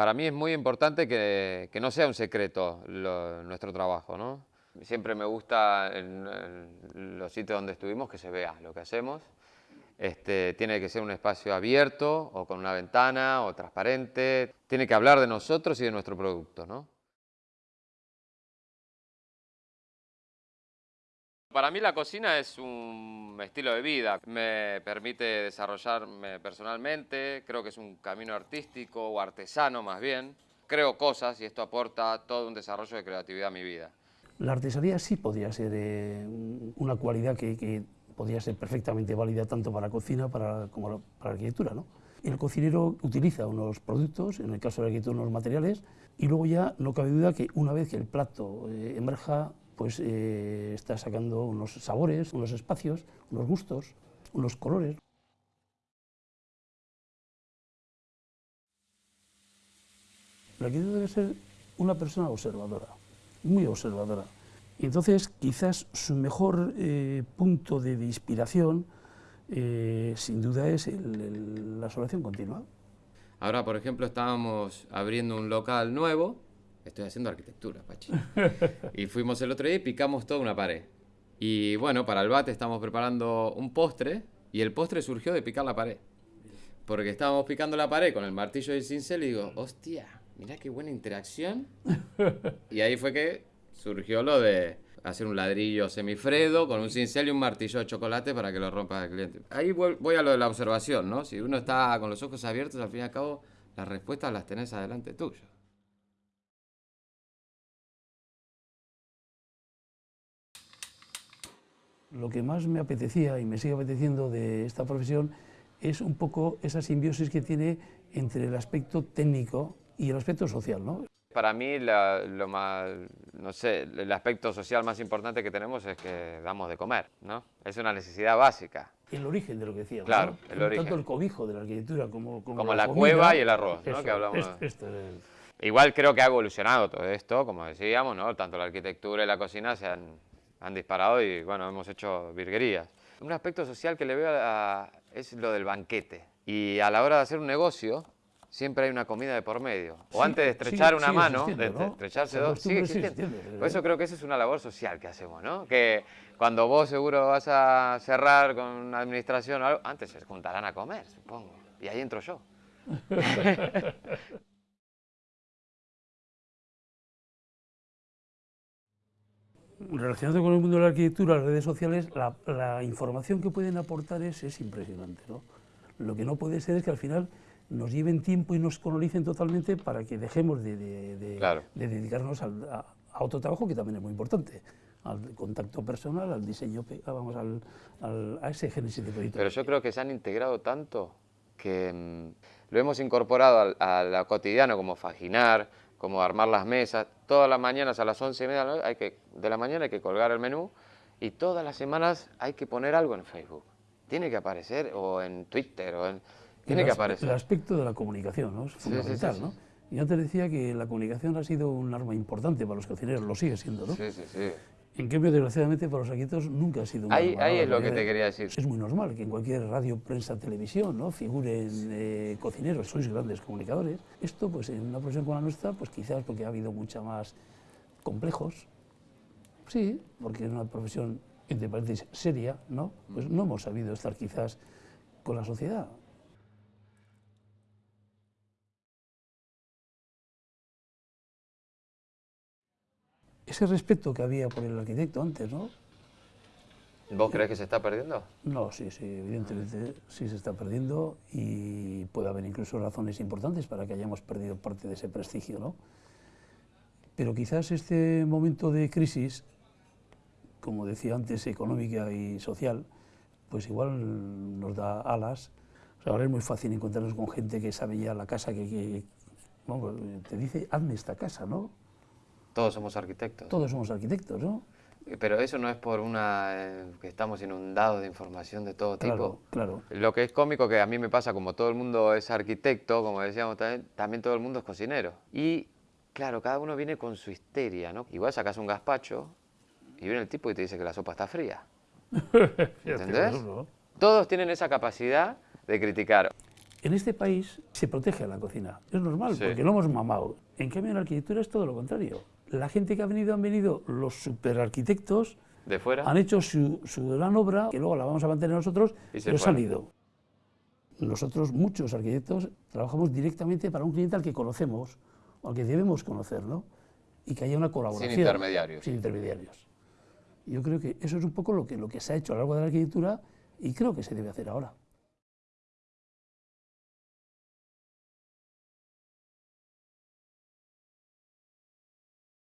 Para mí es muy importante que, no sea un secreto nuestro trabajo, ¿no? Siempre me gusta en, en los sitios donde estuvimos que se vea lo que hacemos. Este, tiene que ser un espacio abierto o con una ventana o transparente. Tiene que hablar de nosotros y de nuestro producto, ¿no? Para mí la cocina es un estilo de vida, me permite desarrollarme personalmente, creo que es un camino artístico o artesano más bien. Creo cosas y esto aporta todo un desarrollo de creatividad a mi vida. La artesanía sí podría ser eh, un- una cualidad que, que podría ser perfectamente válida tanto para la cocina como para la arquitectura. ¿no? El cocinero utiliza unos productos, en el caso de la arquitectura unos materiales, y luego ya no cabe duda que una vez que el plato eh, emerja, pues eh, está sacando unos sabores, unos espacios, unos gustos, unos colores. El arquitecto debe ser una persona observadora, muy observadora. Y entonces, quizás su mejor eh, punto de, inspiración, eh, sin duda, es la observación continua. Ahora, por ejemplo, estábamos abriendo un local nuevo. Estoy haciendo arquitectura, Pachi. y fuimos el otro día y picamos toda una pared. Y bueno, para el bate estamos preparando un postre y el postre surgió de picar la pared. Porque estábamos picando la pared con el martillo y el cincel y digo, hostia, mirá qué buena interacción. y ahí fue que surgió lo de hacer un ladrillo semifredo con un cincel y un martillo de chocolate para que lo rompa el cliente. Ahí voy a lo de la observación, ¿no? Si uno está con los ojos abiertos, al fin y al cabo, las respuestas las tenés adelante tuyo. Lo que más me apetecía y me sigue apeteciendo de esta profesión es un poco esa simbiosis que tiene entre el aspecto técnico y el aspecto social. ¿no? Para mí, la- lo más, no sé, el aspecto social más importante que tenemos es que damos de comer, ¿no? Es una necesidad básica. El origen de lo que decíamos. Claro, ¿no? el Tanto origen. el cobijo de la arquitectura como, Como la comida. cueva y el arroz, ¿no? Eso, Que hablamos. es- esto es Igual creo que ha evolucionado todo esto, como decíamos, ¿no? Tanto la arquitectura y la cocina se han, han disparado y, bueno, hemos hecho virguerías. Un aspecto social que le veo a- es lo del banquete. Y a la hora de hacer un negocio, siempre hay una comida de por medio. O Sí, antes de estrechar una mano, de ¿no? estrecharse dos, sigue existiendo. existiendo, Por eso creo que esa es una labor social que hacemos, ¿no? Que cuando vos seguro vas a cerrar con una administración o algo, antes se juntarán a comer, supongo. Y ahí entro yo. Relacionado con el mundo de la arquitectura, las redes sociales, la, la información que pueden aportar es, es impresionante. ¿no? Lo que no puede ser es que al final nos lleven tiempo y nos colonicen totalmente para que dejemos de, de- de- Claro. de dedicarnos al- a, a otro trabajo que también es muy importante, al contacto personal, al diseño, ah, vamos, al, al- a ese génesis de proyecto. Pero yo creo que se han integrado tanto que mm, lo hemos incorporado al, a lo cotidiano, como faginar, como armar las mesas. Todas las mañanas a las once y media de la, noche hay que, de la mañana hay que colgar el menú y todas las semanas hay que poner algo en Facebook. Tiene que aparecer, o en Twitter, o en... Tiene el que aparecer. El aspecto de la comunicación ¿no? es Sí, sí, sí, fundamental. sí. ¿no? Y antes decía que la comunicación ha sido un arma importante para los cocineros, lo sigue siendo. ¿no? Sí, sí, sí. En cambio, desgraciadamente, para los arquitectos nunca ha sido un Ahí, ahí es lo que te quería decir. Es muy normal que en cualquier radio, prensa, televisión, ¿no? figuren eh, cocineros, sois grandes comunicadores. Esto, pues en una profesión como la nuestra, pues quizás porque ha habido mucha más complejos. Sí, porque en una profesión, entre paréntesis, seria, ¿no? Pues no hemos sabido estar quizás con la sociedad. Ese respeto que había por el arquitecto antes, ¿no? ¿Vos crees que se está perdiendo? No, sí, sí, evidentemente sí se está perdiendo y puede haber incluso razones importantes para que hayamos perdido parte de ese prestigio, ¿no? Pero quizás este momento de crisis, como decía antes, económica y social, pues igual nos da alas. O sea, ahora es muy fácil encontrarnos con gente que sabe ya la casa que, que- vamos, te dice, hazme esta casa, ¿no? Todos somos arquitectos. Todos somos arquitectos, ¿no? Pero eso no es por una... eh, que estamos inundados de información de todo tipo. Claro, claro. Lo que es cómico que a mí me pasa, como todo el mundo es arquitecto, como decíamos también, también todo el mundo es cocinero. Y claro, cada uno viene con su histeria, ¿no? Igual sacas un gazpacho y viene el tipo y te dice que la sopa está fría. ¿Entendés? Todos tienen esa capacidad de criticar. En este país se protege a la cocina, es normal, Sí. porque lo hemos mamado. En cambio, en la arquitectura es todo lo contrario. La gente que ha venido, han venido los superarquitectos, ¿De fuera? han hecho su, su gran obra, que luego la vamos a mantener nosotros, Y se pero se fueron. han ido. Nosotros, muchos arquitectos, trabajamos directamente para un cliente al que conocemos, o al que debemos conocer, ¿no? Y que haya una colaboración. intermediarios. Sin intermediarios. Yo creo que eso es un poco lo que, lo que se ha hecho a lo largo de la arquitectura y creo que se debe hacer ahora.